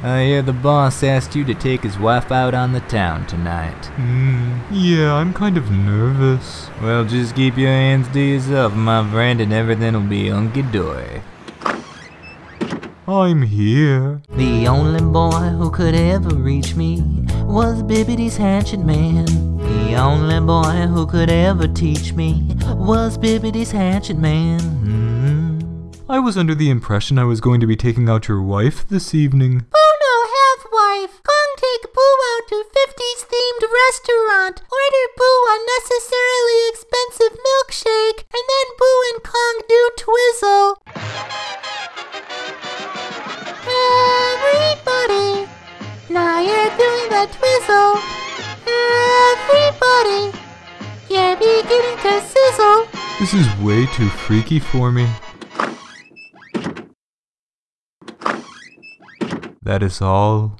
I hear the boss asked you to take his wife out on the town tonight. Hmm, yeah, I'm kind of nervous. Well, just keep your hands to yourself, my friend, and everything'll be hunky-dory. I'm here. The only boy who could ever reach me was Bibbity's hatchet man. The only boy who could ever teach me was Bibbity's hatchet man. Mm. I was under the impression I was going to be taking out your wife this evening. Restaurant. Order Boo unnecessarily expensive milkshake, and then Boo and Kong do twizzle. Everybody, now you're doing the twizzle. Everybody, you're beginning to sizzle. This is way too freaky for me. That is all.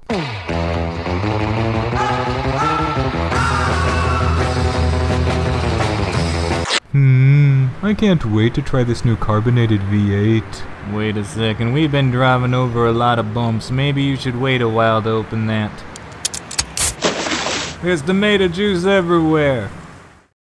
I can't wait to try this new carbonated V8. Wait a second, we've been driving over a lot of bumps. Maybe you should wait a while to open that. There's tomato juice everywhere.